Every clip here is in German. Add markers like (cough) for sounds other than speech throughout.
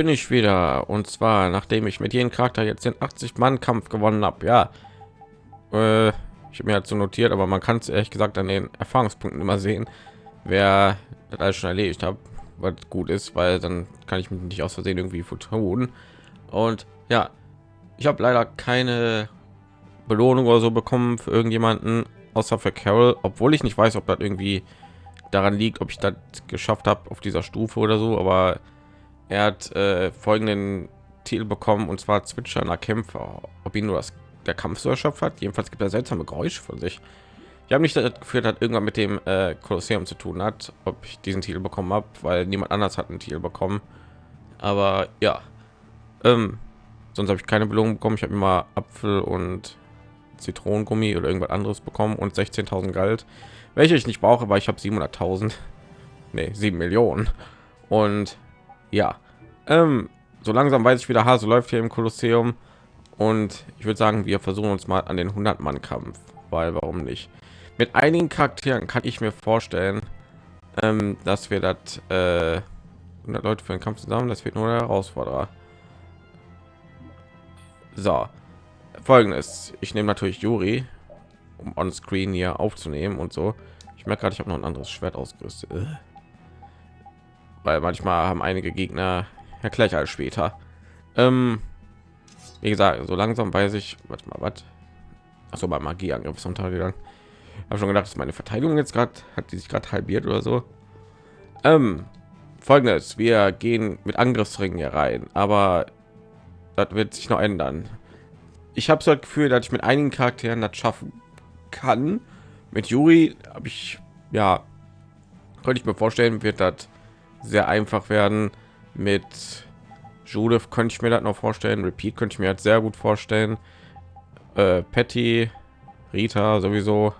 bin ich wieder und zwar nachdem ich mit jedem Charakter jetzt den 80 Mann Kampf gewonnen habe. Ja, äh, ich habe mir halt so notiert, aber man kann es ehrlich gesagt an den Erfahrungspunkten immer sehen, wer das alles schon erledigt hat, was gut ist, weil dann kann ich mich nicht aus Versehen irgendwie vertun. Und ja, ich habe leider keine Belohnung oder so bekommen für irgendjemanden, außer für Carol, obwohl ich nicht weiß, ob das irgendwie daran liegt, ob ich das geschafft habe auf dieser Stufe oder so, aber er hat äh, folgenden Titel bekommen und zwar zwitschernder Kämpfer. Ob ihn nur das der Kampf so erschöpft hat. Jedenfalls gibt er seltsame Geräusche von sich. Ich habe nicht geführt hat irgendwann mit dem äh, Kolosseum zu tun hat, ob ich diesen Titel bekommen habe, weil niemand anders hat einen Titel bekommen. Aber ja, ähm, sonst habe ich keine Belohnung bekommen. Ich habe immer Apfel und Zitronengummi oder irgendwas anderes bekommen und 16.000 Geld, welche ich nicht brauche, weil ich habe 700.000, nee, 7 Millionen. Und ja, ähm, so langsam weiß ich, wie der Hase läuft hier im Kolosseum. Und ich würde sagen, wir versuchen uns mal an den 100 Mann Kampf, weil warum nicht? Mit einigen Charakteren kann ich mir vorstellen, ähm, dass wir das äh, 100 Leute für den Kampf zusammen, das wird nur der Herausforderer. So, folgendes: Ich nehme natürlich Juri, um on Screen hier aufzunehmen und so. Ich merke gerade, ich habe noch ein anderes Schwert ausgerüstet, äh. Weil manchmal haben einige Gegner ja gleich als später. Ähm, wie gesagt, so langsam weiß ich, was mal was. Achso, bei Magieangriff ist untergegangen. Habe schon gedacht, dass meine Verteidigung jetzt gerade hat die sich gerade halbiert oder so. Ähm, Folgendes: Wir gehen mit Angriffsringen hier rein, aber das wird sich noch ändern. Ich habe so das Gefühl, dass ich mit einigen Charakteren das schaffen kann. Mit Juri habe ich ja könnte ich mir vorstellen, wird das sehr einfach werden. Mit Judith könnte ich mir das noch vorstellen. Repeat könnte ich mir halt sehr gut vorstellen. Äh, Patty, Rita sowieso.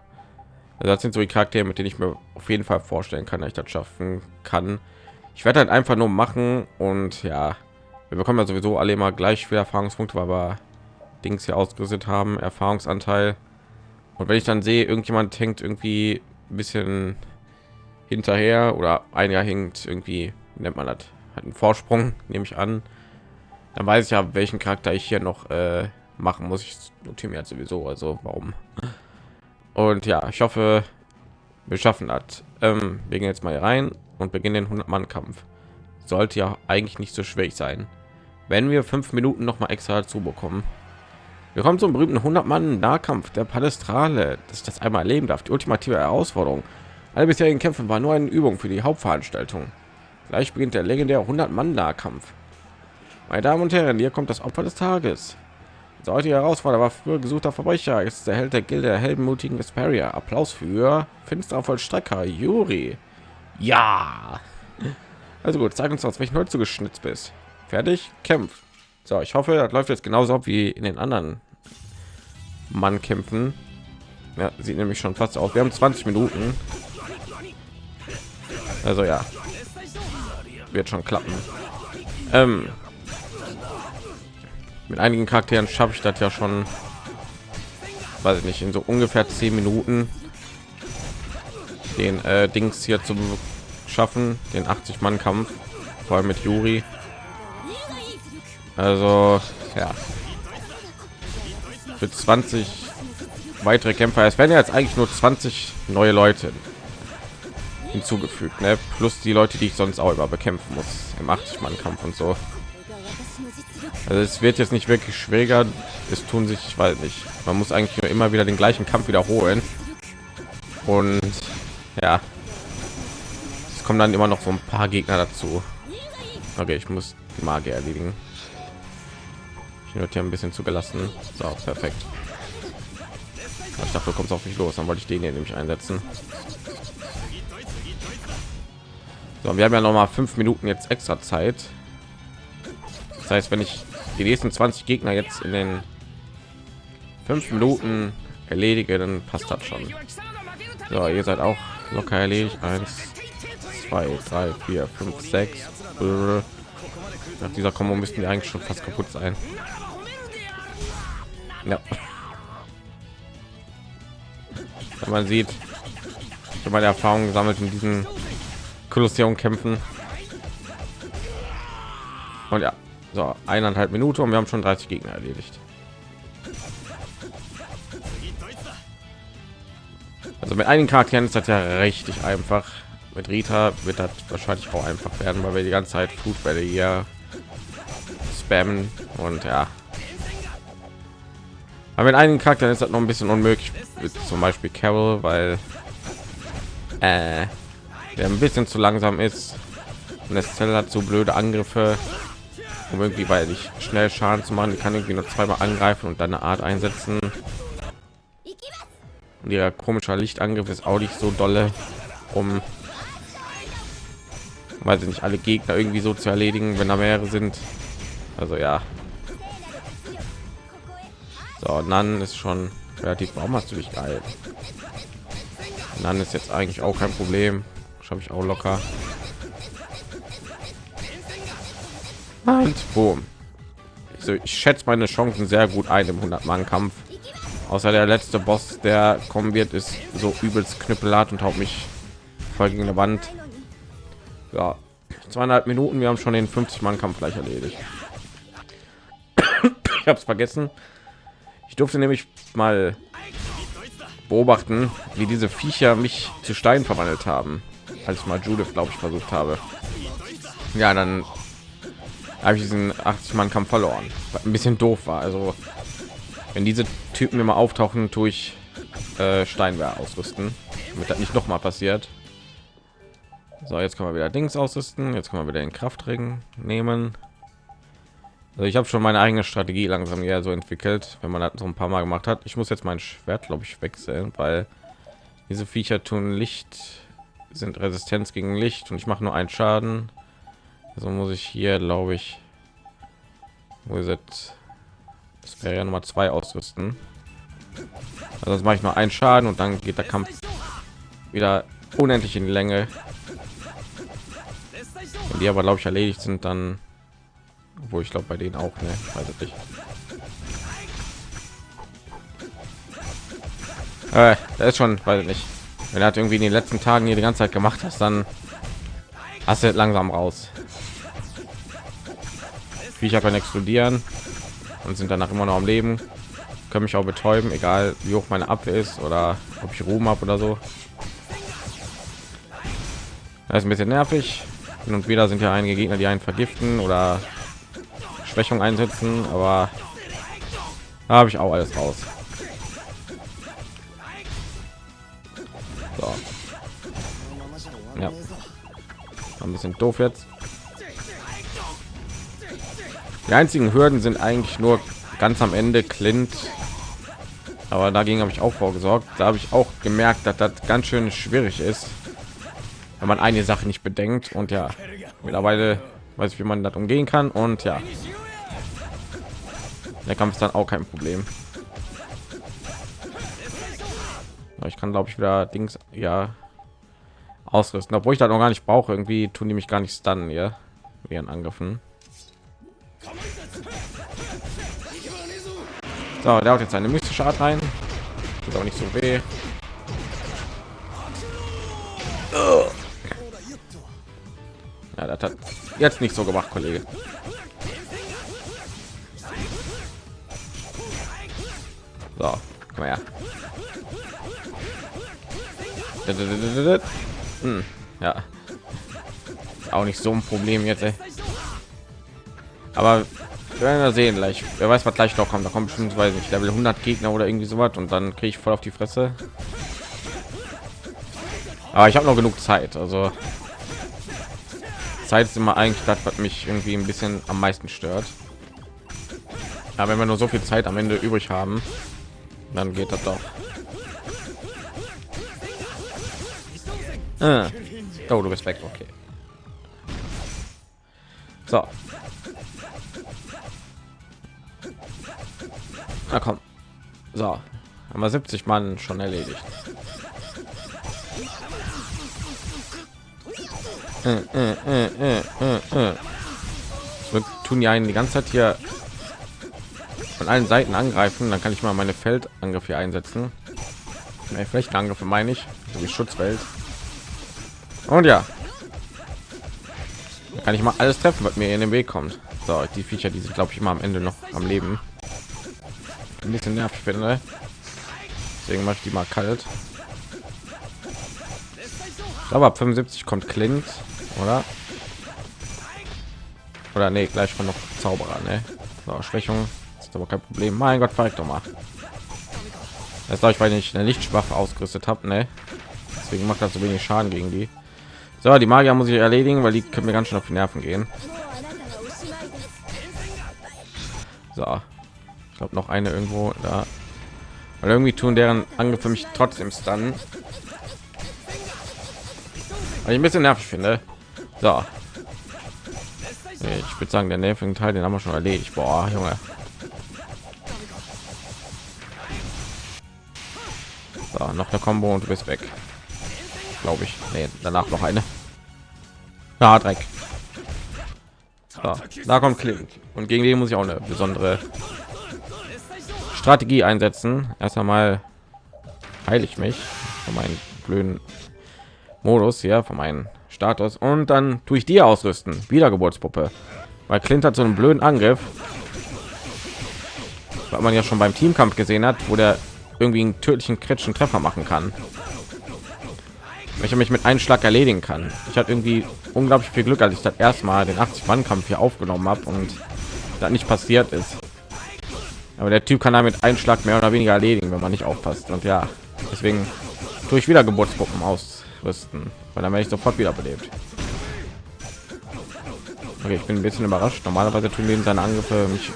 Also das sind so die Charaktere, mit denen ich mir auf jeden Fall vorstellen kann, dass ich das schaffen kann. Ich werde halt einfach nur machen und ja, wir bekommen ja sowieso alle immer gleich viele Erfahrungspunkte, weil wir Dings hier ausgerüstet haben, Erfahrungsanteil. Und wenn ich dann sehe, irgendjemand hängt irgendwie ein bisschen hinterher oder ein Jahr hängt irgendwie, nennt man das, hat einen Vorsprung, nehme ich an. Dann weiß ich ja welchen charakter ich hier noch äh, machen muss. Ich notiere mir sowieso also warum. Und ja ich hoffe wir schaffen das. Ähm, wir gehen jetzt mal rein und beginnen den 100 mann kampf sollte ja eigentlich nicht so schwierig sein wenn wir fünf minuten noch mal extra dazu bekommen. Wir kommen zum berühmten 100 mann nahkampf der palestrale dass ich das einmal erleben darf. Die ultimative herausforderung alle bisherigen kämpfe war nur eine übung für die hauptveranstaltung gleich beginnt der legendäre 100 mann nahkampf meine Damen und Herren, hier kommt das Opfer des Tages. Der heutige Herausforderer war früher gesuchter Verbrecher, ist der Held der Gilde der heldenmutigen Esperia. Applaus für finsterer Vollstrecker Juri. Ja. Also gut, sag uns aus welchen Holz du geschnitzt bist. Fertig, kämpft. So, ich hoffe, das läuft jetzt genauso ab wie in den anderen Mann kämpfen. Ja, sieht nämlich schon fast aus. Wir haben 20 Minuten. Also ja, wird schon klappen. Ähm, mit einigen Charakteren schaffe ich das ja schon, weiß ich nicht, in so ungefähr zehn Minuten den äh, Dings hier zu schaffen, den 80 Mann Kampf, vor allem mit Juri. Also ja, für 20 weitere Kämpfer. Es werden jetzt eigentlich nur 20 neue Leute hinzugefügt, ne? plus die Leute, die ich sonst auch immer bekämpfen muss im 80 Mann Kampf und so. Also es wird jetzt nicht wirklich schwieriger. Es tun sich, ich weiß nicht. Man muss eigentlich nur immer wieder den gleichen Kampf wiederholen. Und ja, es kommen dann immer noch so ein paar Gegner dazu. Okay, ich muss die Magie erledigen. Ich wird hier ein bisschen zugelassen. So, perfekt. Ich dachte, du kommst auf mich los. Dann wollte ich den hier nämlich einsetzen. So, wir haben ja noch mal fünf Minuten jetzt extra Zeit. Das heißt, wenn ich die nächsten 20 Gegner jetzt in den fünf Minuten erledige, dann passt das schon. So, ihr seid auch locker erledigt. Eins, zwei, drei, vier, fünf, sechs. Nach dieser Kombo müssten die eigentlich schon fast kaputt sein. Ja. Wenn man sieht, wenn man Erfahrung gesammelt in diesen Kolosseum kämpfen. Und ja, so eineinhalb Minuten und wir haben schon 30 Gegner erledigt. Also mit einigen Charakteren ist das ja richtig einfach. Mit Rita wird das wahrscheinlich auch einfach werden, weil wir die ganze Zeit Flutbälle hier spammen und ja. Aber mit einigen Charakteren ist das noch ein bisschen unmöglich, zum Beispiel Carol, weil äh, der ein bisschen zu langsam ist und das Zell hat so blöde Angriffe, um irgendwie weil ich schnell Schaden zu machen. Die kann irgendwie nur zweimal angreifen und dann eine Art einsetzen. Und ihr komischer Lichtangriff ist auch nicht so dolle, um weil sie nicht alle Gegner irgendwie so zu erledigen, wenn da mehrere sind. Also ja. So, dann ist schon relativ. Warum hast du dich geil? Dann ist jetzt eigentlich auch kein Problem. Schaffe ich auch locker. Und boom. Also ich schätze meine Chancen sehr gut ein im 100 Mann Kampf. Außer der letzte Boss, der kommen wird, ist so übelst knüppelhart und haut mich voll gegen eine Wand. Ja, zweieinhalb Minuten. Wir haben schon den 50 Mann Kampf gleich erledigt. (coughs) ich habe es vergessen. Ich durfte nämlich mal beobachten, wie diese Viecher mich zu Stein verwandelt haben, als mal Judith, glaube ich, versucht habe. Ja, dann habe ich diesen 80 Mann Kampf verloren. Was ein bisschen doof war. Also wenn diese Typen immer auftauchen, tue ich äh, Steinwehr ausrüsten, damit das nicht noch mal passiert. So, jetzt können wir wieder Dings ausrüsten. Jetzt können wir wieder den Kraftring nehmen. Also ich habe schon meine eigene Strategie langsam ja so entwickelt, wenn man das so ein paar Mal gemacht hat. Ich muss jetzt mein Schwert, glaube ich, wechseln, weil diese Viecher tun Licht, sind Resistenz gegen Licht und ich mache nur einen Schaden. Also muss ich hier, glaube ich, wo ist es? Das wäre ja Nummer zwei ausrüsten. Also das mache ich nur einen Schaden und dann geht der Kampf wieder unendlich in die Länge. Wenn die aber glaube ich erledigt sind, dann wo ich glaube bei denen auch ne weiß ich nicht äh, das ist schon weil nicht wenn er hat irgendwie in den letzten tagen hier die ganze zeit gemacht hast dann hast du langsam raus. Ich kann explodieren und sind danach immer noch am leben. Können mich auch betäuben egal wie hoch meine abwehr ist oder ob ich ruhm habe oder so. Das ist ein bisschen nervig. Hin und wieder sind ja einige gegner die einen vergiften oder Schwächung einsetzen, aber habe ich auch alles raus. Ein bisschen doof jetzt. Die einzigen Hürden sind eigentlich nur ganz am Ende Clint. Aber dagegen habe ich auch vorgesorgt. Da habe ich auch gemerkt, dass das ganz schön schwierig ist, wenn man eine Sache nicht bedenkt. Und ja, mittlerweile weiß ich, wie man das umgehen kann. Und ja, der Kampf ist dann auch kein Problem. Ich kann, glaube ich, wieder Dings ja ausrüsten, obwohl ich da noch gar nicht brauche. Irgendwie tun die mich gar nicht stunnen, ja, ihren Angriffen. So, der hat jetzt eine mystische Art rein. Tut auch nicht so weh. Ja, das hat jetzt nicht so gemacht, Kollege. So, komm her. Hm, ja. Auch nicht so ein Problem jetzt, ey. Aber wir werden ja sehen gleich. Wer weiß, was gleich noch kommt. Da kommt bestimmt, weiß nicht, Level 100 Gegner oder irgendwie so was und dann kriege ich voll auf die Fresse. Aber ich habe noch genug Zeit, also Zeit ist immer eigentlich das, was mich irgendwie ein bisschen am meisten stört. Aber wenn wir nur so viel Zeit am Ende übrig haben, dann geht das doch. Ah. Oh, du bist weg. Okay. So. Na komm. So. Haben wir 70 Mann schon erledigt. Äh, äh, äh, Wir tun ja einen die ganze Zeit hier von allen Seiten angreifen, dann kann ich mal meine Feldangriffe einsetzen. Nee, Flächenangriffe meine ich, wie Schutzwelt. Und ja, da kann ich mal alles treffen, was mir in den Weg kommt. So, die Viecher, die sind glaube ich immer am Ende noch am Leben. Ein bisschen nervig finde. Deswegen mache ich die mal kalt. Aber ab 75 kommt Clint, oder? Oder nee, gleich von noch Zauberer, ne? So, Schwächung ist aber kein Problem. Mein Gott, verreckt doch mal. Das glaube ich, weil ich eine Lichtschwaffe ausgerüstet habe, ne? Deswegen macht das so wenig Schaden gegen die. So, die Magier muss ich erledigen, weil die können mir ganz schön auf die Nerven gehen. So, ich glaube noch eine irgendwo da. Weil irgendwie tun deren Angriffe mich trotzdem stunnen. Weil ich ein bisschen nervig finde. So. Ich würde sagen, der nervigen Teil, den haben wir schon erledigt. Boah, Junge. So, noch eine Combo und du bist weg. Glaube ich. Nee, danach noch eine. Ja, Dreck. So, da kommt Klink. Und gegen den muss ich auch eine besondere Strategie einsetzen. Erst einmal heile ich mich von meinen blöden Modus hier, von meinen Status. Und dann tue ich die ausrüsten. Wiedergeburtspuppe. Weil Clint hat so einen blöden Angriff. Weil man ja schon beim Teamkampf gesehen hat, wo der irgendwie einen tödlichen kritischen Treffer machen kann. Welcher mich mit einem Schlag erledigen kann. Ich hatte irgendwie unglaublich viel Glück, als ich das erstmal den 80 Mann Kampf hier aufgenommen habe und da nicht passiert ist. Aber der Typ kann damit einen Schlag mehr oder weniger erledigen, wenn man nicht aufpasst. Und ja, deswegen tue ich wieder Geburtsgruppen ausrüsten, weil dann werde ich sofort wieder belebt. Okay, ich bin ein bisschen überrascht. Normalerweise tun wir seine Angriffe mich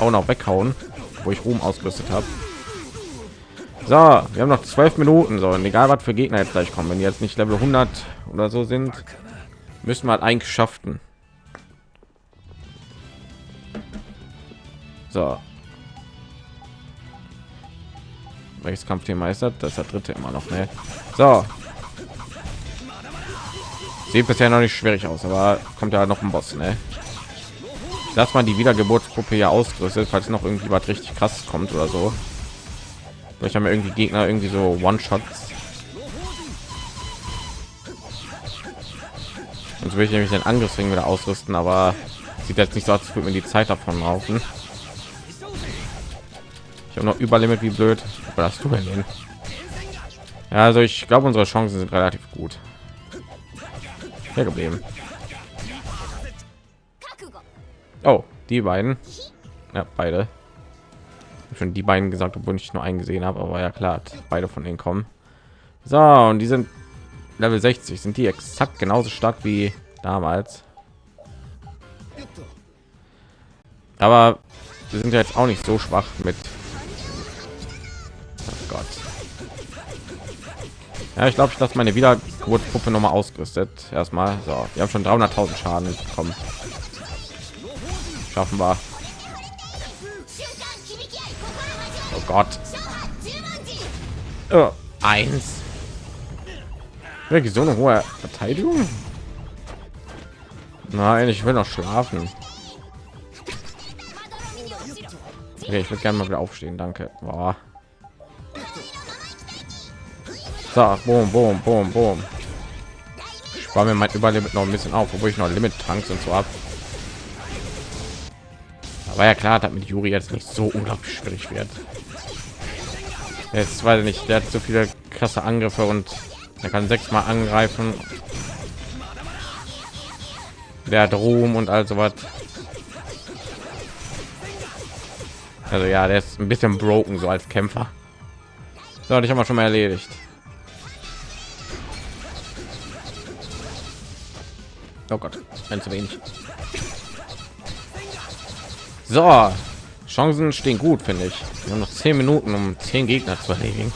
auch noch weghauen, wo ich Ruhm ausgerüstet habe. So, wir haben noch zwölf Minuten. So, und egal was für Gegner jetzt gleich kommen, wenn die jetzt nicht Level 100 oder so sind, müssen wir halt eigentlich schaffen. So. Welches Kampfthema ist das? Das ist der dritte immer noch, ne? So. Sieht bisher noch nicht schwierig aus, aber kommt ja noch ein Boss, ne? Dass man die Wiedergeburtsgruppe ja ausgerüstet, falls noch irgendwie was richtig krass kommt oder so. Ich habe irgendwie Gegner irgendwie so One-Shots. Und will ich nämlich den Angriffsring wieder ausrüsten, aber sieht jetzt nicht so aus, als würde mir die Zeit davon laufen. Ich habe noch Überlimit wie blöd. Aber hast du denn? Ja, also ich glaube, unsere Chancen sind relativ gut. Hier geblieben. Oh, die beiden. Ja, beide schon die beiden gesagt, obwohl ich nur eingesehen habe, aber ja klar, beide von denen kommen. So, und die sind Level 60, sind die exakt genauso stark wie damals. Aber wir sind ja jetzt auch nicht so schwach mit oh Gott. Ja, ich glaube, ich lasse meine Wiedergeburtspuppe noch mal ausgerüstet. Erstmal, so, wir haben schon 300.000 Schaden bekommen. Schaffen wir. Oh Gott. Oh, eins. Wirklich so eine hohe Verteidigung? Nein, ich will noch schlafen. Okay, ich würde gerne mal wieder aufstehen, danke. Boah. So, boom, boom, boom, boom. Ich war mir mein Überlimit noch ein bisschen auf, obwohl ich noch Limit Tanks und so ab. Aber ja klar, damit Juri jetzt nicht so unglaublich schwierig wird. Jetzt weiß ich nicht, der hat so viele krasse Angriffe und er kann sechsmal angreifen. Der hat Ruhm und also was. Also ja, der ist ein bisschen broken so als Kämpfer. So, ich habe mal schon mal erledigt. Oh Gott, ein zu wenig. So, Chancen stehen gut, finde ich. Wir haben noch zehn Minuten, um zehn Gegner zu erledigen.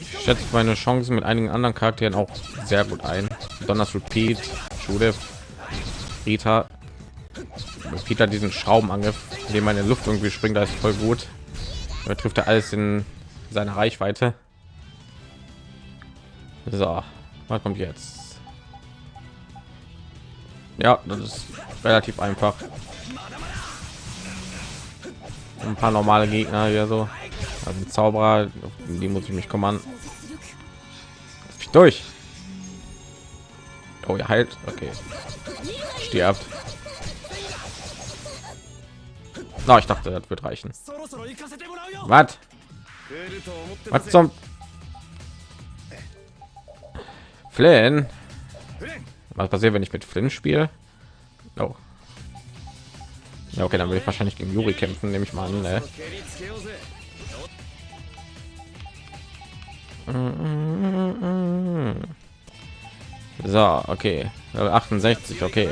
Ich schätze meine Chancen mit einigen anderen Charakteren auch sehr gut ein. Besonders Repeat, Judith, Rita. Peter diesen Schraubenangriff, dem meine Luft irgendwie springt, da ist voll gut. Er trifft er alles in seine Reichweite. So, was kommt jetzt? Ja, das ist relativ einfach. Ein paar normale Gegner hier so. Also Zauberer, die muss ich mich kümmern. Ich durch. Oh, ihr heilt. Okay. Stirbt. Na, no, ich dachte, das wird reichen. Was? Was zum Flynn? Was passiert, wenn ich mit Flynn spiele? Oh. Ja, okay, dann will ich wahrscheinlich gegen Yuri kämpfen, nehme ich mal an. Ne? So, okay. 68, okay.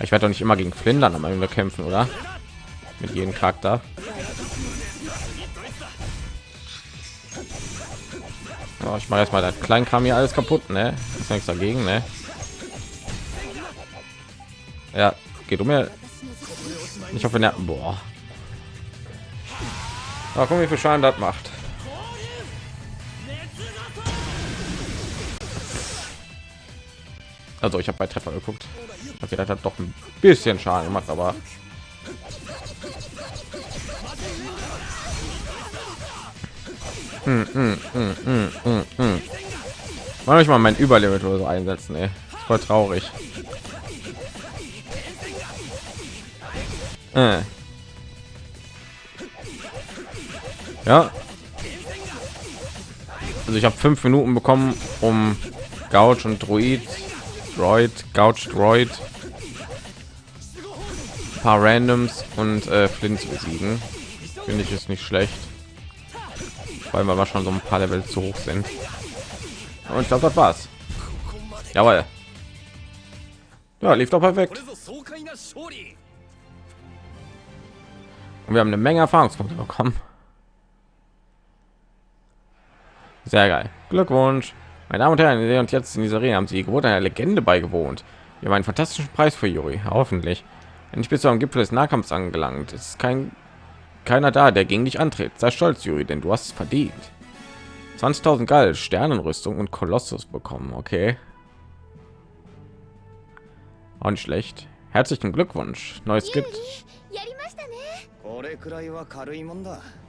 Ich werde doch nicht immer gegen Flynn dann am Ende kämpfen, oder? Mit jedem Charakter. Oh, ich mache erstmal das klein kam hier alles kaputt, ne? Ist nichts dagegen, ne? Ja, geht um mir. Ich hoffe, ne, boah. Aber guck, wie viel Schaden das macht. Also ich habe bei Treffer geguckt. Okay, das hat doch ein bisschen Schaden gemacht, aber Mal ich mal mein Überlimit oder so einsetzen, ey. Ist voll traurig. Äh. Ja. Also ich habe fünf Minuten bekommen, um Gouch und Druid Droid, Gouch Droid, paar Randoms und äh, Flint zu besiegen. Finde ich ist nicht schlecht, weil wir schon so ein paar Level zu hoch sind. Und ich glaube, das war's. Jawohl. Ja, lief doch perfekt. Und wir haben eine Menge Erfahrungspunkte bekommen. Sehr geil. Glückwunsch. Meine Damen und Herren, und jetzt in dieser Arena haben sie gewohnt einer Legende beigewohnt. Wir haben einen fantastischen Preis für Yuri, hoffentlich. Wenn ich bis zum Gipfel des Nahkampfs angelangt, ist kein keiner da, der gegen dich antritt. Sei stolz, Yuri, denn du hast es verdient. 20.000 Gall, Sternenrüstung und Kolossus bekommen. Okay. Auch nicht schlecht. Herzlichen Glückwunsch. Neues gibt.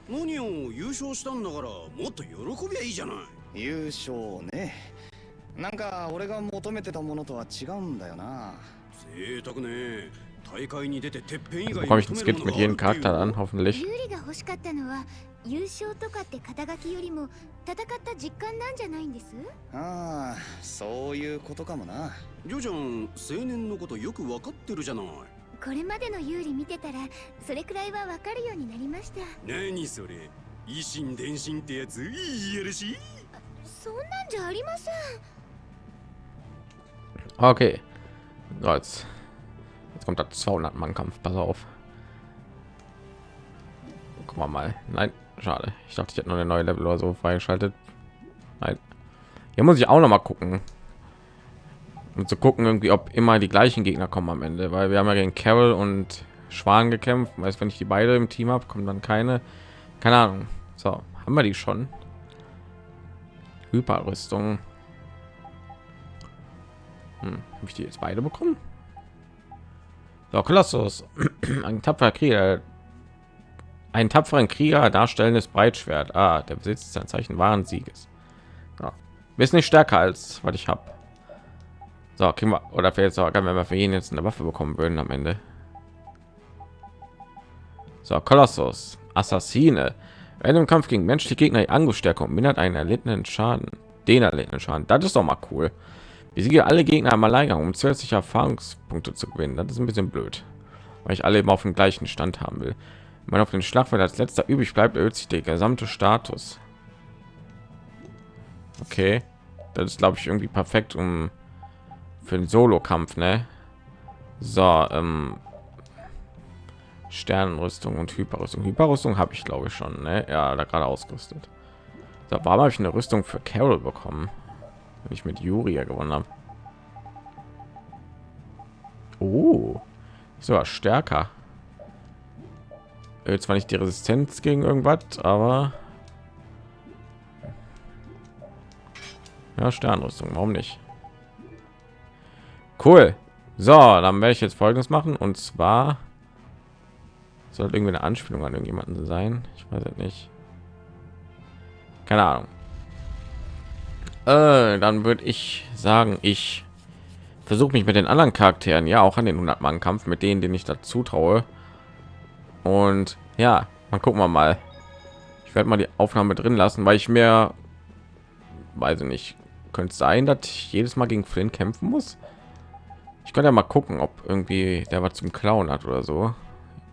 何を優勝したんだからもっと喜びゃいいじゃない優勝ねなんか俺が求めてたものとは違うんだよな贅沢ね 大会に出ててっぺん以外 bekomme ich ein Skit mit jedem Charakter an hoffentlich? 優勝とかって肩書きよりも戦った実感なんじゃないんです？ああそういうことかもな。ジョジョン青年のことよくわかってるじゃない。これまでの有利見てたらそれくらいはわかるようになりました。何それ維新伝心ってやついいやるしそんなんじゃありません。Okay. So, jetzt, jetzt kommt das 200 Mann Kampf. Pass auf. Guck mal mal. Nein, schade. Ich dachte, ich hätte noch eine neue Level oder so freigeschaltet. Nein. Hier muss ich auch noch mal gucken. Um zu gucken, irgendwie, ob immer die gleichen Gegner kommen am Ende, weil wir haben ja gegen Carol und Schwan gekämpft. Weiß, wenn ich die beide im Team habe, kommen dann keine. Keine Ahnung. So, haben wir die schon? Hyperrüstung. Hm, habe ich die jetzt beide bekommen? So, Kolossus, (clears throat) ein tapferer Krieger, ein tapferen Krieger darstellendes Breitschwert. Ah, der besitzt ein Zeichen wahren Sieges. Ja. Ist nicht stärker als was ich habe. So, kriegen wir oder vielleicht sogar, wenn wir für ihn jetzt eine Waffe bekommen würden am Ende. So, Kolossus, Assassine. Wenn im Kampf gegen menschliche Gegner die Angriffsstärke mindert einen erlittenen Schaden. Den erlittenen Schaden. Das ist doch mal cool. Besiege alle Gegner am Alleingang, um zusätzliche Erfahrungspunkte zu gewinnen. Das ist ein bisschen blöd, weil ich alle immer auf dem gleichen Stand haben will. Wenn man auf den Schlachtfeld als letzter übrig bleibt, erhöht sich der gesamte Status. Okay, das ist glaube ich irgendwie perfekt, um für den Solo-Kampf, ne? So, ähm, Sternenrüstung und Hyperrüstung. Hyperrüstung habe ich glaube ich schon, ne? Ja, da gerade ausgerüstet. So, warum habe ich eine Rüstung für Carol bekommen? Ich mit Juria gewonnen habe. Oh, so stärker. Jetzt war nicht die Resistenz gegen irgendwas, aber ja, Sternrüstung, warum nicht? Cool. So, dann werde ich jetzt folgendes machen und zwar soll irgendwie eine Anspielung an irgendjemanden sein. Ich weiß nicht. Keine Ahnung. Äh, dann würde ich sagen, ich versuche mich mit den anderen Charakteren ja auch an den 100 Mann Kampf mit denen, den ich dazu traue. Und ja, mal gucken wir mal. Ich werde mal die Aufnahme drin lassen, weil ich mir weiß ich nicht, könnte sein, dass ich jedes Mal gegen Flynn kämpfen muss. Ich könnte ja mal gucken, ob irgendwie der was zum Klauen hat oder so.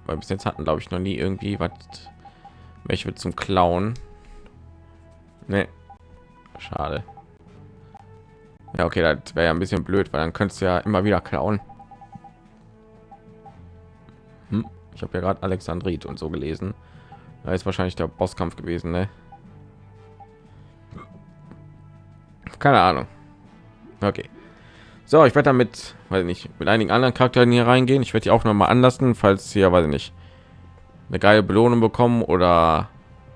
Weil bis jetzt hatten, glaube ich, noch nie irgendwie was welche zum Klauen. Nee. Schade. Ja, okay, das wäre ja ein bisschen blöd, weil dann könntest du ja immer wieder klauen. Hm, ich habe ja gerade Alexandrit und so gelesen. Da ist wahrscheinlich der Bosskampf gewesen, ne? Keine Ahnung. Okay. So, ich werde damit, weil nicht, mit einigen anderen Charakteren hier reingehen. Ich werde die auch noch mal anlassen, falls hier, weiß ich nicht, eine geile Belohnung bekommen oder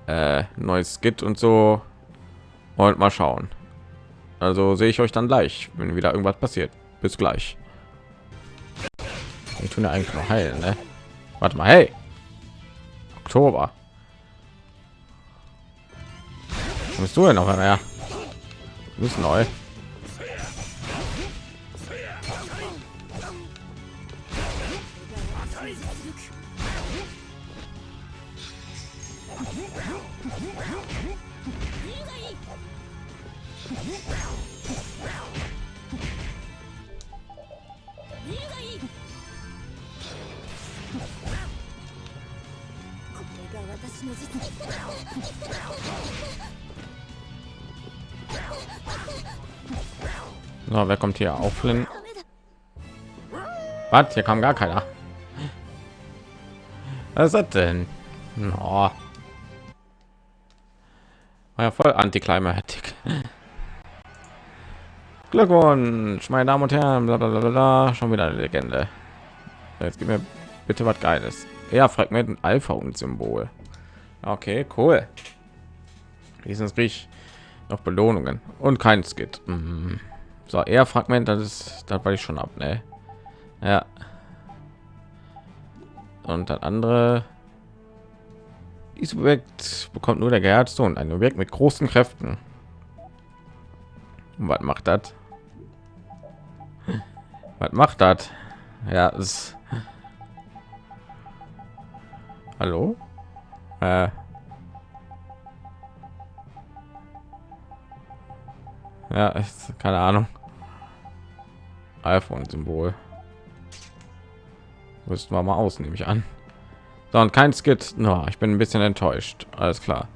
äh, neues Skit und so. Und mal schauen. Also sehe ich euch dann gleich, wenn wieder irgendwas passiert. Bis gleich. Ich tun ja eigentlich noch heilen, ne? Warte mal, hey. Oktober. bist du denn noch? Ja. Ist neu. So, wer kommt hier auf? Was? Hier kam gar keiner. Was ist das denn? Oh. War ja voll antiklimatik. Glückwunsch, meine Damen und Herren. Blablabla. Schon wieder eine Legende. Jetzt gib mir bitte was Geiles. Ja, Fragment Alpha und Symbol. Okay, cool. Wenigstens krieg noch Belohnungen und kein Skit. Mhm. So, eher Fragment, das ist, das war ich schon ab, ne? Ja. Und das andere dieses Objekt bekommt nur der geherzte und ein Objekt mit großen Kräften. Und was macht das? Was macht das? Ja, ist Hallo? Äh. Ja, ist keine Ahnung. iPhone-Symbol. Müssten wir mal aus, nehme ich an. So, und kein Skit. No, ich bin ein bisschen enttäuscht. Alles klar.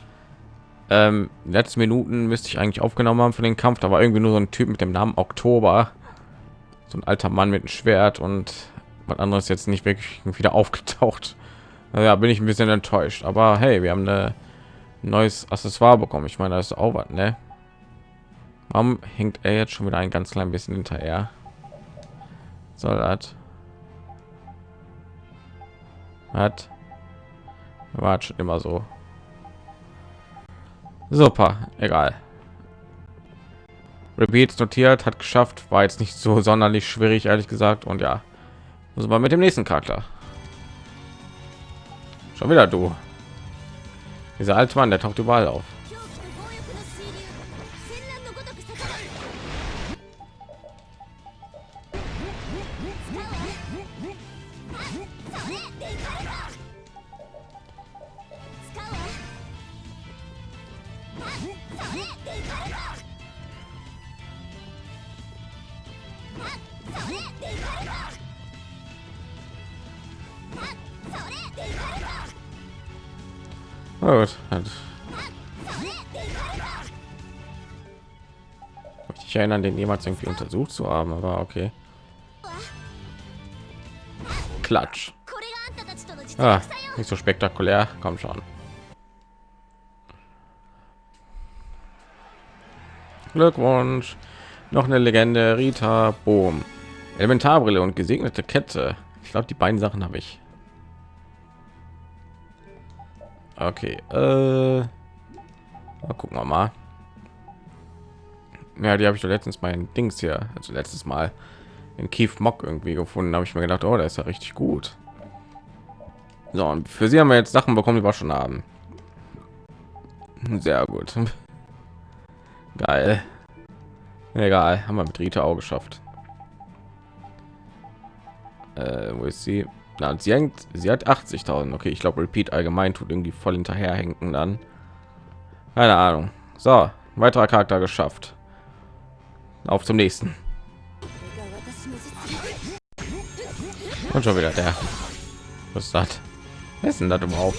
Ähm, letzten Minuten müsste ich eigentlich aufgenommen haben für den Kampf. Da war irgendwie nur so ein Typ mit dem Namen Oktober. So ein alter Mann mit einem Schwert und was anderes jetzt nicht wirklich wieder (laughs) aufgetaucht ja bin ich ein bisschen enttäuscht aber hey wir haben ein neues accessoire bekommen ich meine das ist auch was ne warum hängt er jetzt schon wieder ein ganz klein bisschen hinterher soll das? Hat war schon immer so. Super egal. Repeats notiert hat geschafft war jetzt nicht so sonderlich schwierig ehrlich gesagt. Und ja muss man mit dem nächsten charakter. Schon wieder du. Dieser alte Mann, der taucht überall auf. Erinnern, den jemals irgendwie untersucht zu haben, aber okay. Klatsch. Ah, nicht so spektakulär. Komm schon. Glückwunsch. Noch eine Legende. Rita Boom. Elementarbrille und gesegnete Kette. Ich glaube, die beiden Sachen habe ich. Okay, äh, gucken wir mal. Ja, die habe ich doch letztens mein Dings hier, also letztes Mal in Kief Mock irgendwie gefunden. habe ich mir gedacht, oh, da ist ja richtig gut. So, und für sie haben wir jetzt Sachen bekommen, die wir schon haben. Sehr gut. (laughs) Geil. Egal, haben wir mit Rita auch geschafft. Äh, wo ist sie? Na, sie hängt, sie hat 80.000. Okay, ich glaube, Repeat allgemein tut irgendwie voll hinterherhängen dann. Keine Ahnung. So, weiterer Charakter geschafft. Auf zum nächsten. Und schon wieder der. Was ist das? Wer ist denn das überhaupt?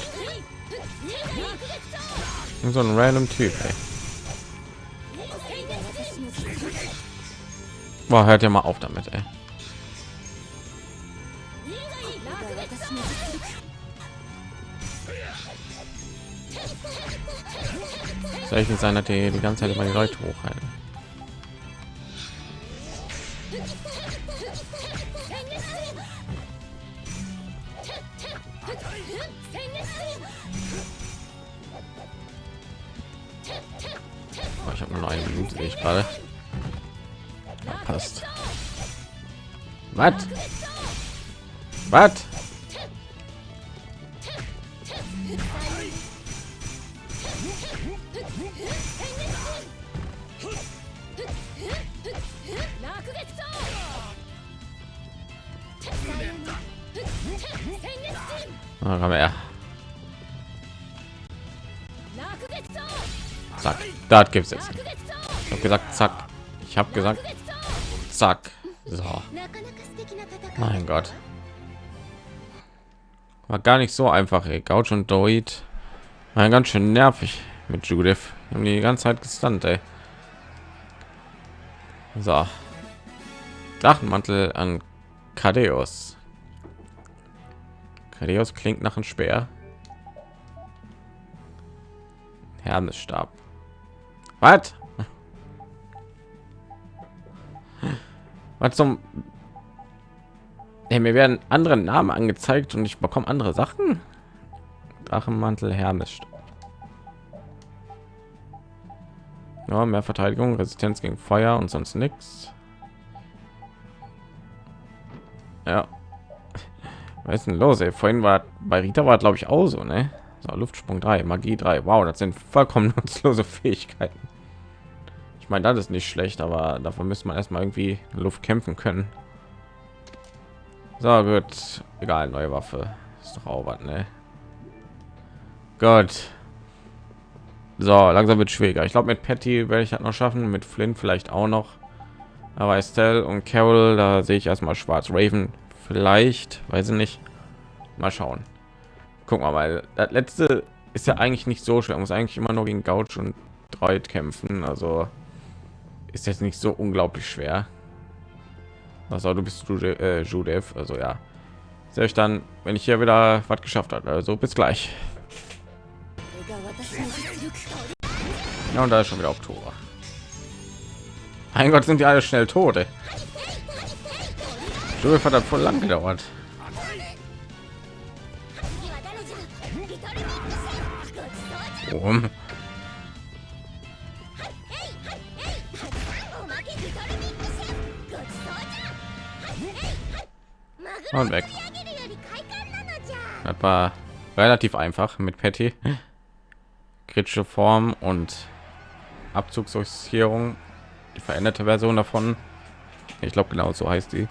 So ein random Typ. Ey. Boah, hört ja mal auf damit, ey. Soll ich nicht sein, dass die die ganze Zeit immer die Leute hochhalten? Nur eine Minute, sehe ich gerade. Passt. Was? Was? Ah, komm her. Zack. Da gibt's jetzt. Ich habe gesagt, zack. Ich habe gesagt, zack. So. Mein Gott. War gar nicht so einfach. Ey. Gouch und Doid. War ganz schön nervig mit Judith. Haben die ganze Zeit gestunt, ey. So. Drachenmantel an Kadeus. Kadeus klingt nach einem Speer. Hermesstab. Was? Was zum... Hey, mir werden andere Namen angezeigt und ich bekomme andere Sachen. Drachenmantel Hermes. Ja, mehr Verteidigung, Resistenz gegen Feuer und sonst nichts. Ja. Was ist denn los? Ey? Vorhin war bei Rita war glaube ich auch so, ne? So, Luftsprung 3, Magie 3. Wow, das sind vollkommen (laughs) nutzlose Fähigkeiten. Ich meine, das ist nicht schlecht, aber dafür müsste man erstmal irgendwie Luft kämpfen können. So gut, egal, neue Waffe ist doch auch was, ne? Gott. So, langsam wird schwieriger. Ich glaube, mit Patty werde ich das noch schaffen, mit Flint vielleicht auch noch. Aber Estelle und Carol, da sehe ich erstmal schwarz. Raven vielleicht, weiß ich nicht. Mal schauen. Guck mal, weil das letzte ist ja eigentlich nicht so schwer. Man muss eigentlich immer nur gegen Gouch und Droid kämpfen. Also ist jetzt nicht so unglaublich schwer. Also du bist du äh, Judith, also ja. Sehe ich dann, wenn ich hier wieder was geschafft habe. Also bis gleich. Ja, und da ist schon wieder Tor. Mein Gott, sind die alle schnell tot. Judith hat voll lang gedauert. Warum? Und weg. Das war relativ einfach mit Patty. Kritische Form und Abzugssortierung. Die veränderte Version davon. Ich glaube genau so heißt die.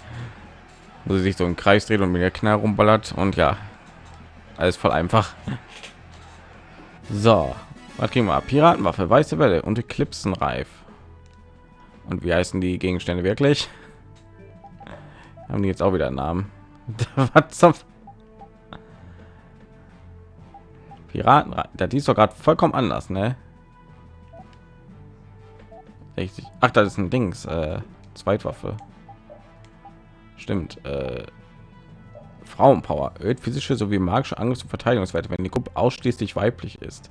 Wo sie sich so im Kreis dreht und mit der Knall rumballert und ja, alles voll einfach. So, was kriegen wir? Piratenwaffe, weiße Welle und Eclipsenreif. Und wie heißen die Gegenstände wirklich? Haben die jetzt auch wieder einen Namen? (laughs) was zum Piraten, da die ist doch gerade vollkommen anders, ne? Richtig. Ach, das ist ein Dings, äh, Zweitwaffe. Stimmt. Äh, Frauenpower erhöht physische sowie magische Angriffs- und Verteidigungswerte, wenn die Gruppe ausschließlich weiblich ist.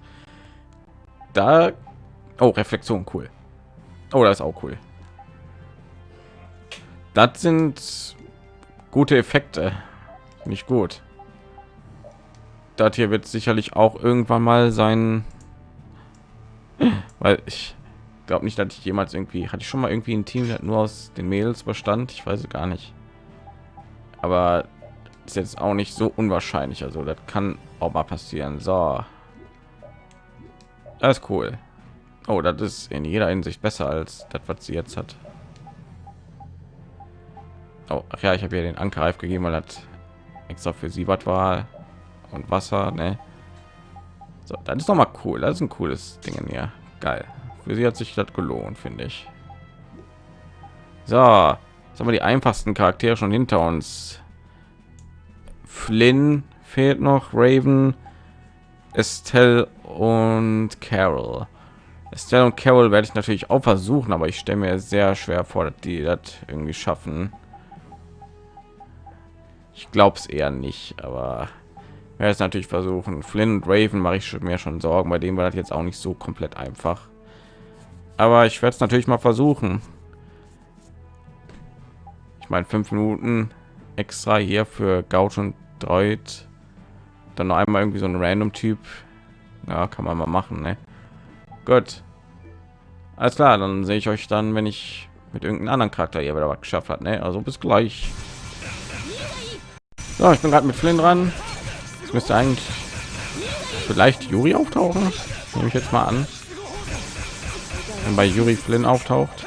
Da, oh Reflexion, cool. Oh, das ist auch cool. Das sind gute Effekte, nicht gut. Das hier wird sicherlich auch irgendwann mal sein, (laughs) weil ich glaube nicht, dass ich jemals irgendwie hatte ich schon mal irgendwie ein Team, das nur aus den Mädels bestand. Ich weiß gar nicht. Aber ist jetzt auch nicht so unwahrscheinlich. Also das kann auch mal passieren. So. Das ist cool. Oh das ist in jeder hinsicht besser als das was sie jetzt hat Oh, ach ja, ich habe ja den Ankerreif gegeben, weil das extra für sie was war und Wasser, ne? So, das ist noch mal cool. Das ist ein cooles Ding hier. Geil. Für sie hat sich das gelohnt, finde ich. So, jetzt haben wir die einfachsten Charaktere schon hinter uns. Flynn fehlt noch, Raven, Estelle und Carol. Estelle und Carol werde ich natürlich auch versuchen, aber ich stelle mir sehr schwer vor, dass die das irgendwie schaffen. Ich glaube es eher nicht, aber werde es natürlich versuchen. Flynn und Raven mache ich mir schon Sorgen, bei dem war das jetzt auch nicht so komplett einfach. Aber ich werde es natürlich mal versuchen. Ich meine, fünf Minuten extra hier für Gauch und Deut. Dann noch einmal irgendwie so ein random Typ. Ja, kann man mal machen, ne? Gut. Alles klar, dann sehe ich euch dann, wenn ich mit irgendeinem anderen Charakter hier wieder was geschafft hat, ne? Also bis gleich. So, ich bin gerade mit Flynn dran. Es müsste eigentlich vielleicht Juri auftauchen. Nehme ich jetzt mal an. Wenn bei Juri Flynn auftaucht.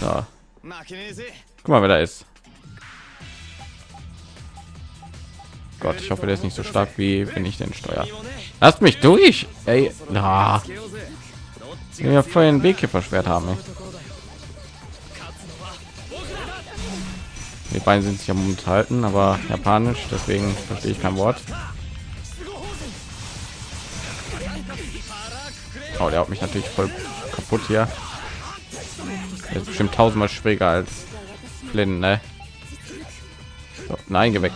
So. Guck mal, wer da ist. Gott, ich hoffe, der ist nicht so stark wie wenn ich den steuer. Lasst mich durch. Ey, na. Vorher ein Weg hier versperrt haben. Ey. Die beiden sind sich ja momentan halten, aber japanisch, deswegen verstehe ich kein Wort. Oh, der hat mich natürlich voll kaputt hier. Der ist bestimmt tausendmal schwieriger als Flynn, ne? So, nein, geh weg.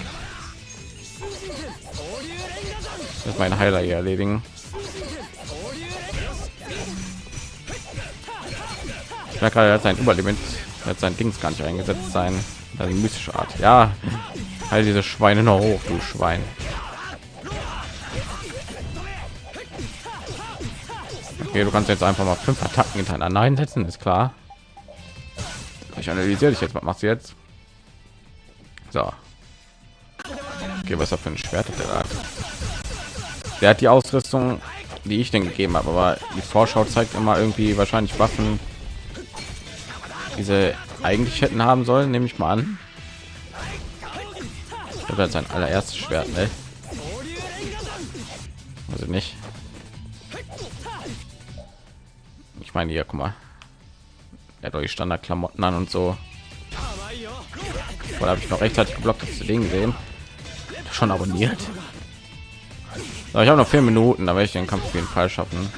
Das mein Heiler hier erledigen. Ich merke gerade, er hat sein Überlimit, er hat sein Dings gar nicht eingesetzt, sein die mystische Art. Ja, halt diese Schweine noch hoch, du Schwein. Okay, du kannst jetzt einfach mal fünf Attacken hintereinander einsetzen, ist klar. Ich analysiere dich jetzt. Was machst du jetzt? So. Okay, was er für ein Schwert hat der da? Der hat die Ausrüstung, die ich denn gegeben habe, aber die Vorschau zeigt immer irgendwie wahrscheinlich Waffen, diese eigentlich hätten haben sollen, nehme ich mal an. Oder sein allererstes Schwert, ne? Also nicht. Ich meine, hier, guck mal. Er hat euch Standardklamotten an und so. Oder habe ich noch rechtzeitig geblockt, das Ding sehen? Schon abonniert. So, ich habe noch vier Minuten, da werde ich den Kampf auf jeden Fall schaffen.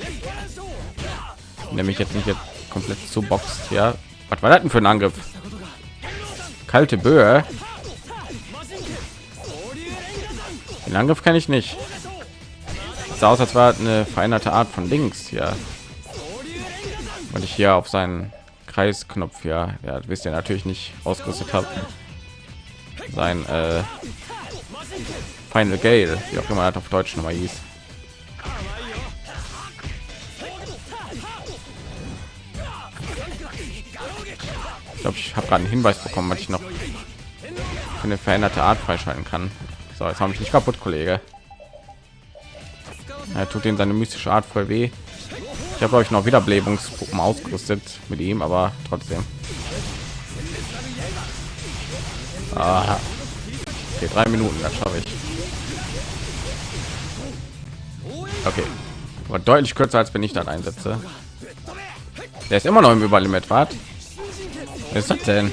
Nämlich jetzt nicht jetzt komplett zu boxt, ja. Was war das denn für ein Angriff? Kalte Böe. Den Angriff kann ich nicht. sah aus, als war eine veränderte Art von Links hier. Und ich hier auf seinen Kreisknopf ja, ja wisst ihr natürlich nicht ausgerüstet habe. Sein äh, Final Gale, wie auch immer das auf Deutsch nochmal hieß. Glaube, ich habe gerade einen Hinweis bekommen, was ich noch eine veränderte Art freischalten kann. So, jetzt habe ich nicht kaputt, Kollege. Er tut den seine mystische Art voll weh. Ich habe euch noch Wiederbelebungspuppen ausgerüstet mit ihm, aber trotzdem. Ah. Okay, drei Minuten, das schaffe ich. Okay, war deutlich kürzer als wenn ich dann einsetze. Der ist immer noch im Überlimit, wart. Ist das denn?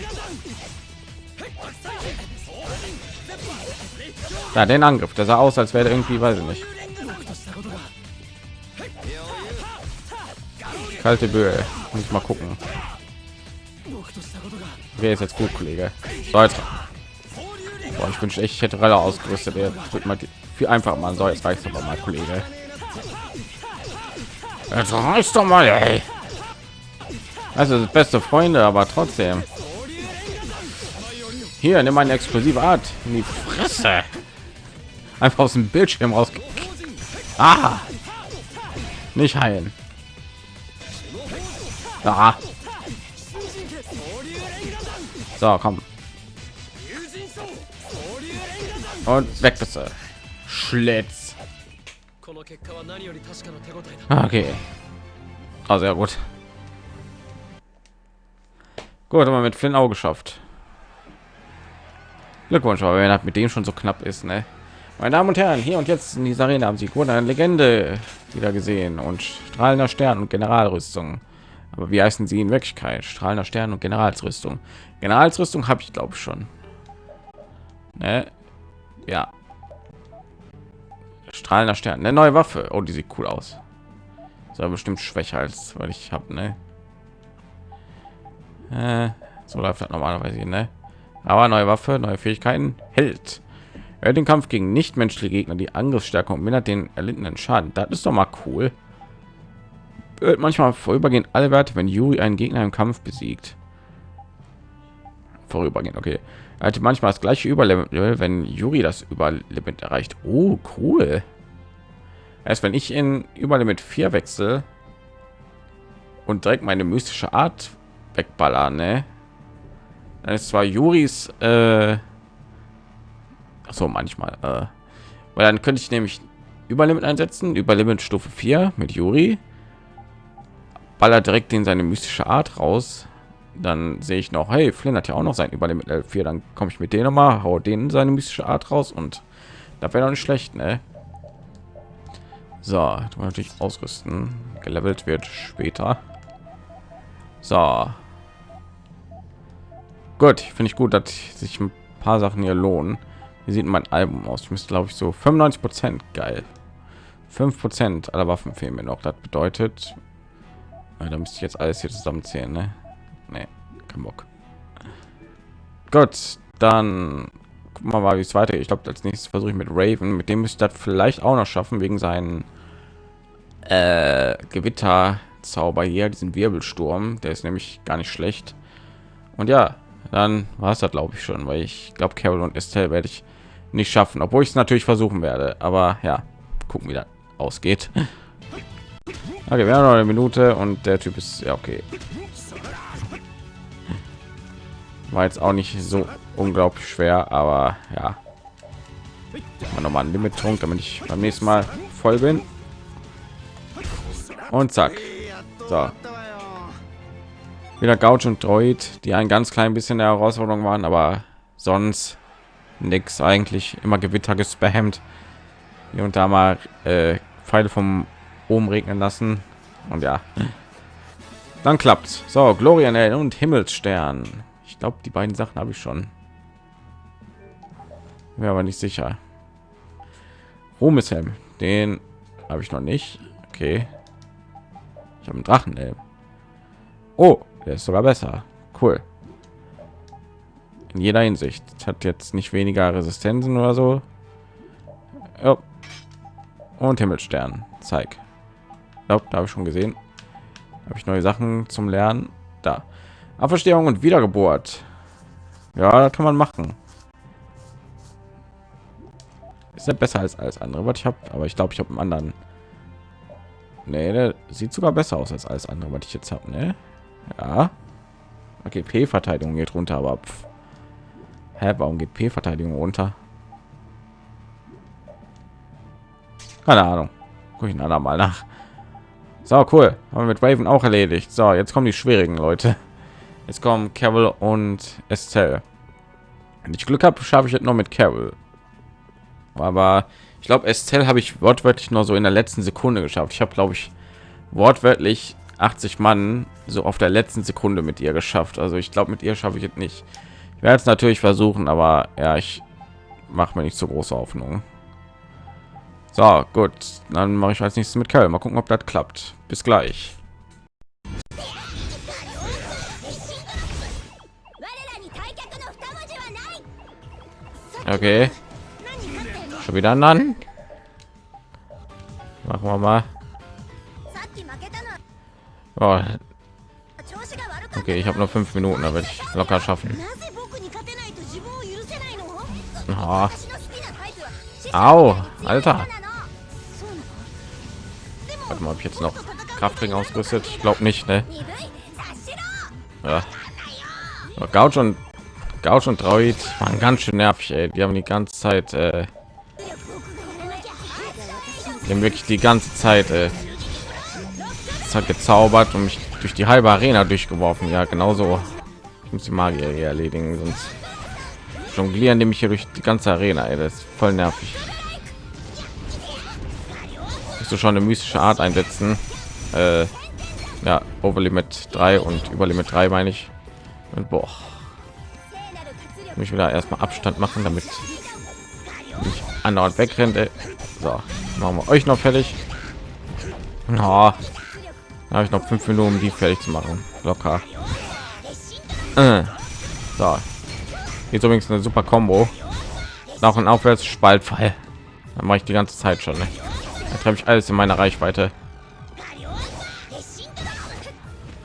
Ja, den Angriff, der sah aus, als wäre irgendwie, weiß ich nicht. Kalte Böe. Muss ich mal gucken. Wer ist jetzt gut, Kollege? So, jetzt. Ich wünsche echt, ich hätte Ralle ausgerüstet. Er wird mal viel einfach mal. So, jetzt reicht aber mal, Kollege. Jetzt reicht doch mal, ey. Also beste Freunde, aber trotzdem. Hier, nimm eine explosive Art in die Fresse. Einfach aus dem Bildschirm raus. Ah, nicht heilen. Ah. So, komm. Und weg bitte. Schlitz. Okay. Also ja gut. Gut, aber mit Flynn auch geschafft. Glückwunsch, aber wenn mit dem schon so knapp ist, ne? Meine Damen und Herren, hier und jetzt in dieser Arena haben Sie gut eine Legende wieder gesehen und strahlender Stern und Generalrüstung. Aber wie heißen sie in Wirklichkeit? Strahlender Stern und Generalsrüstung. Generalsrüstung habe ich glaube ich schon. Ne? Ja. Strahlender Stern, eine neue Waffe. Oh, die sieht cool aus. Ist bestimmt schwächer als weil ich habe, ne? Äh, so läuft das normalerweise, ne? Aber neue Waffe, neue Fähigkeiten, hält. Er den Kampf gegen nichtmenschliche Gegner, die Angriffsstärke und mindert den erlittenen Schaden. Das ist doch mal cool. Wird manchmal vorübergehend alle Werte, wenn Yuri einen Gegner im Kampf besiegt. Vorübergehend, okay. Er hatte manchmal das gleiche Überlevel, wenn Yuri das Überlimit erreicht. Oh, cool. Erst wenn ich in Überlimit 4 wechsle und direkt meine mystische Art wegballern, ne? Dann ist zwar Juris, äh, so manchmal, äh, weil dann könnte ich nämlich Überlimit einsetzen, Überlimit Stufe 4 mit Juri, baller direkt in seine mystische Art raus. Dann sehe ich noch, hey, Flynn hat ja auch noch sein Überlimit 4, dann komme ich mit denen mal, hau den seine mystische Art raus und da wäre doch nicht schlecht, ne? So, natürlich ausrüsten. Gelevelt wird später. So, Gut, finde ich gut, dass sich ein paar Sachen hier lohnen. Wie sieht mein Album aus? Ich müsste, glaube ich, so 95 Prozent geil. 5 Prozent aller Waffen fehlen mir noch. Das bedeutet, da müsste ich jetzt alles hier zusammenzählen, ne? Nee, kein Bock. Gut, dann gucken wir mal, wie es weitergeht. Ich glaube, als nächstes versuche ich mit Raven. Mit dem müsste das vielleicht auch noch schaffen wegen seinen äh, Gewitterzauber hier, diesen Wirbelsturm. Der ist nämlich gar nicht schlecht. Und ja, dann war es das glaube ich schon, weil ich glaube Carol und Estelle werde ich nicht schaffen, obwohl ich es natürlich versuchen werde. Aber ja, gucken wie das ausgeht. Okay, wir haben noch eine Minute und der Typ ist ja okay. War jetzt auch nicht so unglaublich schwer, aber ja. Mal noch mal ein Limit trunk, damit ich beim nächsten Mal voll bin. Und zack. So wieder Gouch und Droid, die ein ganz klein bisschen der Herausforderung waren, aber sonst nichts eigentlich immer Gewitter gespammt. Hier und da mal äh, Pfeile vom oben regnen lassen und ja, dann klappt. So, Glorianell und Himmelsstern. Ich glaube, die beiden Sachen habe ich schon. Wäre aber nicht sicher. Ruhmeshelm, den habe ich noch nicht. Okay. Ich habe einen Drachen. Oh, der ist sogar besser. Cool. In jeder Hinsicht. Hat jetzt nicht weniger Resistenzen oder so. Ja. Und Himmelstern. Zeig. Glaub, da habe ich schon gesehen. Habe ich neue Sachen zum Lernen. Da. Auferstehung und Wiedergeburt. Ja, kann man machen. Ist ja besser als alles andere, was ich habe. Aber ich glaube, ich habe einen anderen. Nee, der sieht sogar besser aus als alles andere, was ich jetzt habe. Ne? Ja. Okay, P-Verteidigung geht runter, aber pff. Hä, warum geht P-Verteidigung runter? Keine Ahnung. Guck ich ein mal nach. So, cool. Haben wir mit Raven auch erledigt. So, jetzt kommen die schwierigen Leute. Jetzt kommen Carol und Estelle. Wenn ich Glück habe, schaffe ich es noch mit Carol. Aber ich glaube, Estelle habe ich wortwörtlich nur so in der letzten Sekunde geschafft. Ich habe, glaube ich, wortwörtlich 80 Mann so auf der letzten Sekunde mit ihr geschafft. Also ich glaube, mit ihr schaffe ich es nicht. Ich werde es natürlich versuchen, aber ja, ich mache mir nicht so große Hoffnung. So, gut, dann mache ich als nächstes mit Kerl. Mal gucken, ob das klappt. Bis gleich. Okay. Schon wieder an. Machen wir mal. Oh. Okay, ich habe noch fünf Minuten, aber ich locker schaffen. Oh. Au, Alter. Warte mal, ob ich jetzt noch Kraftring ausgerüstet? Ich glaube nicht, ne? Ja. Gauch und Gauch und Droid waren ganz schön nervig, ey. Die haben die ganze Zeit, äh, die haben wirklich die ganze Zeit, äh, hat gezaubert und mich durch die halbe Arena durchgeworfen. Ja, genauso Ich muss die Magier hier erledigen, sonst jonglieren nämlich hier durch die ganze Arena. Ey, das ist voll nervig. Musst du schon eine mystische Art einsetzen. Äh, ja, Overlimit 3 und Überlimit 3 meine ich. Und boah, mich wieder erstmal Abstand machen, damit nicht andauernd wegrennt. Ey. So, machen wir euch noch fertig. Oh, habe ich noch fünf Minuten, um die fertig zu machen. Locker. Äh. So, jetzt übrigens eine super Combo. Nach und aufwärts Spaltfall. Dann mache ich die ganze Zeit schon. Ne? Da treffe ich alles in meiner Reichweite.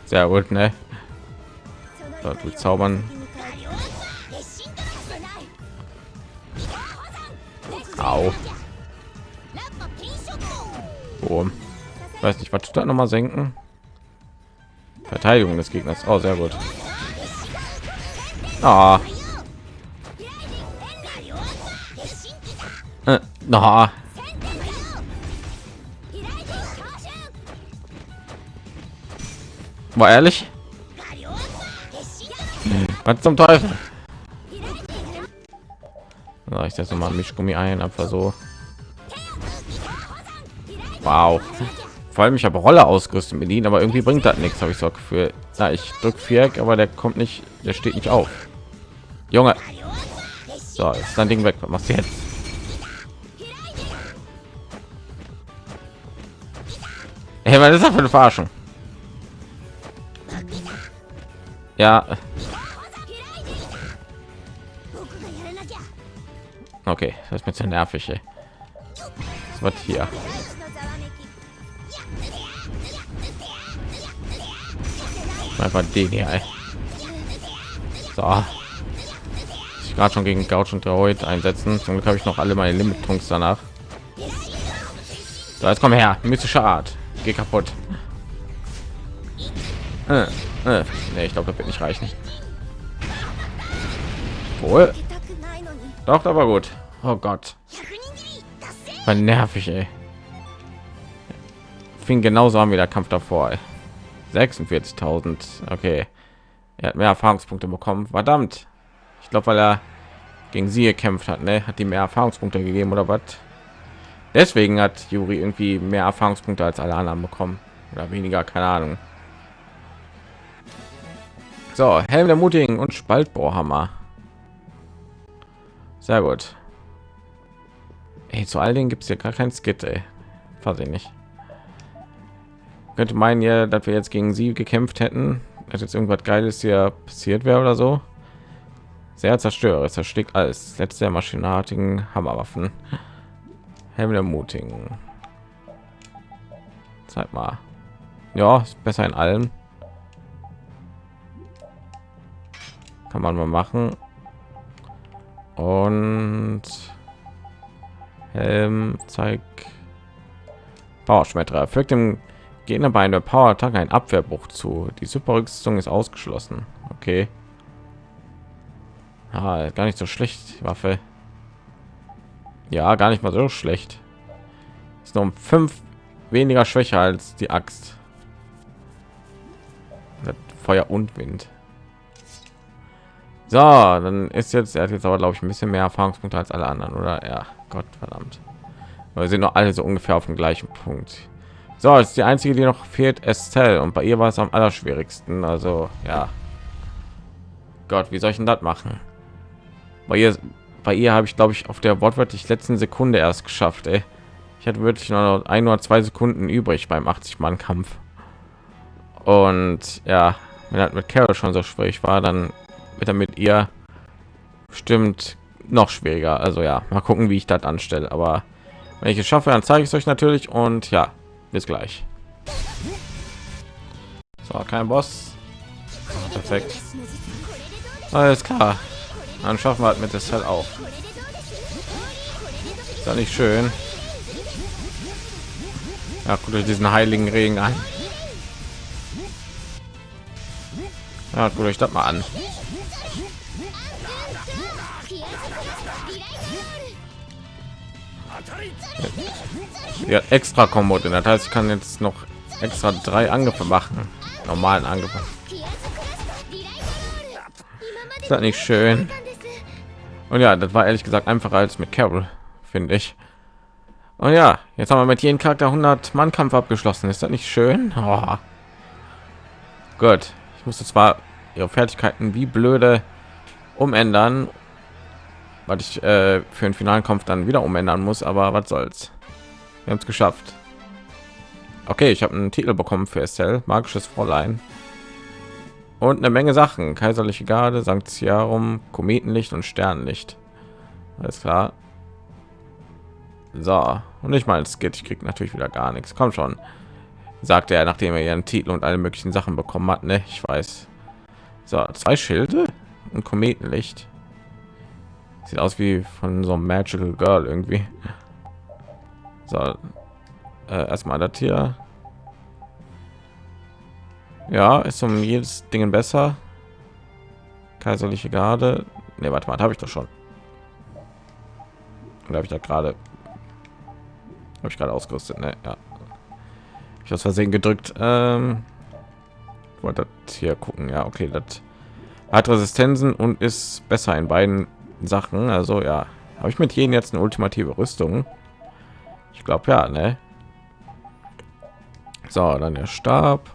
Sehr gut, ne? So, du zaubern. Au. Oh. Weiß nicht, was tut da noch mal senken? Verteidigung des Gegners. Oh, sehr gut. Ah. Äh, na. War ehrlich? Was zum Teufel? So, ich setze mal Mischgummi ein, einfach so. Wow. Vor allem ich habe Rolle ausgerüstet mit ihnen, aber irgendwie bringt das nichts, habe ich so für. Ja, ich drücke Viereck, aber der kommt nicht, der steht nicht auf. Junge. So, ist dein Ding weg. Was machst du jetzt? Hey, was ist das für eine Verarschung? Ja. Okay, das ist mir zu nervig. Ey. Was hier? Einfach den hier. Ey. So. Ich gerade schon gegen Gauch und Droid einsetzen. Zum Glück habe ich noch alle meine Limit-Trunks danach. So, jetzt komm her. Mystische Art. Geh kaputt. Äh, äh. Nee, ich glaube, das wird nicht reichen. Wohl. Doch, war gut. Oh Gott. War nervig, ey. Fing genauso an wie der Kampf davor. 46.000. Okay. Er hat mehr Erfahrungspunkte bekommen. Verdammt. Ich glaube, weil er gegen sie gekämpft hat, ne? Hat die mehr Erfahrungspunkte gegeben oder was? Deswegen hat Juri irgendwie mehr Erfahrungspunkte als alle anderen bekommen. Oder weniger, keine Ahnung. So, Helm der Mutigen und Spaltbohrhammer. Sehr gut. Ey, zu all denen gibt es ja gar kein Skit, ey. Weiß ich nicht. Könnte meinen ja, dass wir jetzt gegen sie gekämpft hätten, dass jetzt irgendwas Geiles hier passiert wäre oder so. Sehr zerstörer, zerstört alles. Letzte der maschinartigen Hammerwaffen. Helm der Mutigen. Mal. Ja, ist besser in allem. Kann man mal machen und Helm zeigt Powerschmetterer fügt dem Gegner bei einer Power Attack ein Abwehrbruch zu. Die Superrüstung ist ausgeschlossen. Okay. Ah, gar nicht so schlecht, Waffe. Ja, gar nicht mal so schlecht. Ist noch um fünf weniger schwächer als die Axt. Feuer und Wind. So, dann ist jetzt, er hat jetzt aber, glaube ich, ein bisschen mehr Erfahrungspunkte als alle anderen, oder? Ja, Gott verdammt. Wir sind noch alle so ungefähr auf dem gleichen Punkt. So, ist die einzige, die noch fehlt, Estelle. Und bei ihr war es am allerschwierigsten. Also, ja. Gott, wie soll ich denn das machen? Bei ihr, bei ihr habe ich, glaube ich, auf der wortwörtlich letzten Sekunde erst geschafft. Ey. Ich hatte wirklich noch ein oder zwei Sekunden übrig beim 80-Mann-Kampf. Und ja, wenn das mit Carol schon so schwierig war, dann wird damit ihr stimmt noch schwieriger also ja mal gucken wie ich das anstelle aber wenn ich es schaffe dann zeige ich es euch natürlich und ja bis gleich. So kein boss. Perfekt. Alles klar. Dann schaffen wir halt mit das halt auch. Ist ja nicht schön. Ja guckt euch diesen heiligen regen an. Ja, guckt euch das mal an ja, extra Kombo das heißt ich kann jetzt noch extra drei Angriffe machen. Normalen Angriffe ist das nicht schön? Und ja das war ehrlich gesagt einfacher als mit Carol finde ich. Und ja jetzt haben wir mit jedem charakter 100 mann kampf abgeschlossen. Ist das nicht schön? Oh. gut. Ich musste zwar ihre fertigkeiten wie blöde umändern was ich äh, für den finalen kampf dann wieder umändern muss aber was soll's wir haben es geschafft okay ich habe einen titel bekommen für Estelle, magisches fräulein und eine Menge Sachen. Kaiserliche Garde, Sanctiarum, Kometenlicht und Sternlicht. Alles klar. So, und ich meine, es geht, ich krieg natürlich wieder gar nichts. Komm schon, sagte er, nachdem er ihren Titel und alle möglichen Sachen bekommen hat. Ne, ich weiß. So, zwei Schilde und Kometenlicht. Sieht aus wie von so einem Magical Girl irgendwie. So, äh, erstmal das hier ja, ist um jedes Ding besser. Kaiserliche Garde. Ne, warte mal, habe ich doch schon. Oder habe ich da gerade habe ich gerade ausgerüstet, ne? Ja. Ich aus Versehen gedrückt. Ähm, wollte hier gucken. Ja, okay, das hat Resistenzen und ist besser in beiden Sachen. Also ja, habe ich mit jedem jetzt eine ultimative Rüstung? Glaube ja, ne? So, dann der Stab.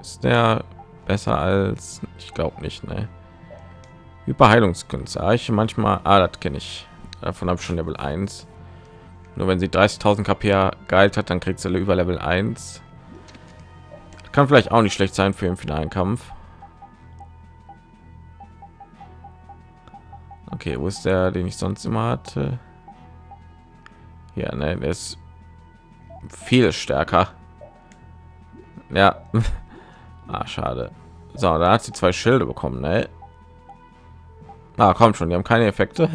Ist der besser als ich glaube nicht ne? Überheilungskünste ich manchmal ah, das kenne ich. Davon habe ich schon level 1 nur wenn sie 30.000 kp geheilt hat dann kriegt sie über level 1 kann vielleicht auch nicht schlecht sein für den finalen kampf. Okay wo ist der den ich sonst immer hatte ja ne, der ist viel stärker ja (laughs) Ah, schade. So, da hat sie zwei Schilde bekommen, ne? Ah, kommt schon, die haben keine Effekte.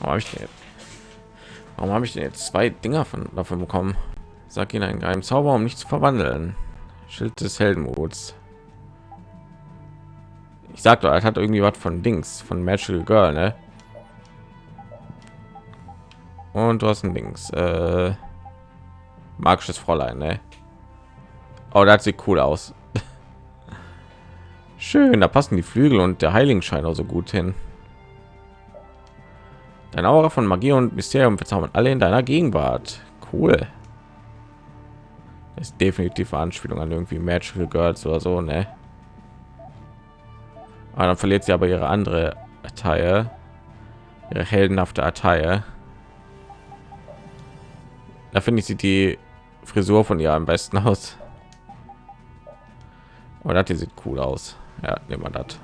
Warum habe ich denn jetzt, ich denn jetzt zwei Dinger von davon bekommen? Sag ihnen einen geheimen Zauber, um nicht zu verwandeln. Schild des Heldenmuts. Ich sag doch, er hat irgendwie was von Dings, von Magical Girl, ne? Und du hast ein Dings, äh, magisches Fräulein, ne? Oh, das sieht cool aus. (laughs) Schön, da passen die Flügel und der Heiligenschein auch so gut hin. Dein Aura von Magie und Mysterium verzaubern alle in deiner Gegenwart. Cool. Das ist definitiv eine Anspielung an irgendwie Magical Girls oder so, ne? Aber dann verliert sie aber ihre andere Attire, ihre heldenhafte Attire. Da finde ich sie die Frisur von ihr am besten (laughs) aus. Aber das hier sieht cool aus. Ja, nehmen wir das.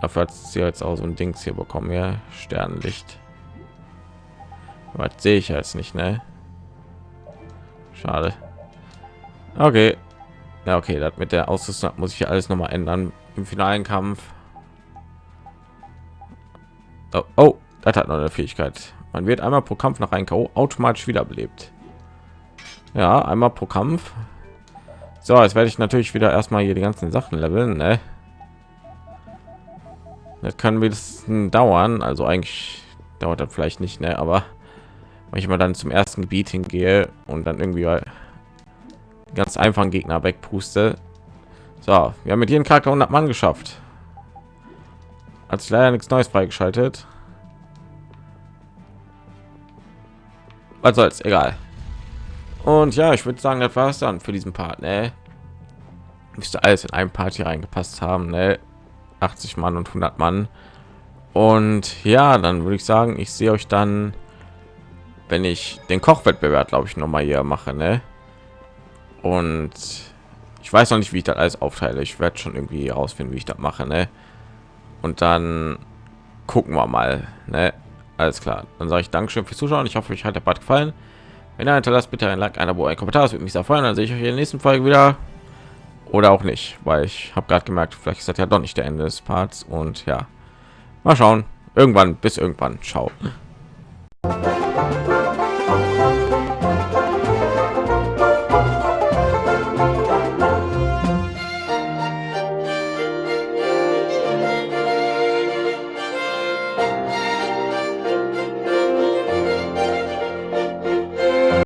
Dafür hat sie jetzt auch so ein Dings hier bekommen. Ja, Sternlicht. Was sehe ich jetzt nicht, ne? Schade. Okay. Ja, okay, das mit der Ausrüstung muss ich alles noch mal ändern im finalen Kampf. Oh, oh, das hat noch eine Fähigkeit. Man wird einmal pro Kampf nach einem KO automatisch wiederbelebt. Ja, einmal pro Kampf so, jetzt werde ich natürlich wieder erstmal hier die ganzen Sachen leveln. Ne? Das kann bisschen dauern. Also eigentlich dauert das vielleicht nicht, ne? aber wenn ich mal dann zum ersten Gebiet hingehe und dann irgendwie ganz einfachen Gegner wegpuste. So, wir haben mit jedem Charakter 100 Mann geschafft. Hat sich leider nichts Neues freigeschaltet. Was soll's, egal. Und ja, ich würde sagen, das war es dann für diesen Part. Ne? Müsste alles in einem Part hier reingepasst haben. Ne? 80 Mann und 100 Mann. Und ja, dann würde ich sagen, ich sehe euch dann, wenn ich den Kochwettbewerb, glaube ich, noch mal hier mache. Ne? Und ich weiß noch nicht, wie ich das alles aufteile. Ich werde schon irgendwie herausfinden, wie ich das mache. Ne? Und dann gucken wir mal. Ne? Alles klar. Dann sage ich Dankeschön fürs Zuschauen. Ich hoffe, euch hat der Part gefallen. Wenn ihr hinterlasst, bitte ein Like, ein Abo, ein Kommentar. Das würde mich sehr freuen. Dann sehe ich euch in der nächsten Folge wieder. Oder auch nicht, weil ich habe gerade gemerkt, vielleicht ist das ja doch nicht der Ende des Parts. Und ja, mal schauen. Irgendwann, bis irgendwann. Ciao.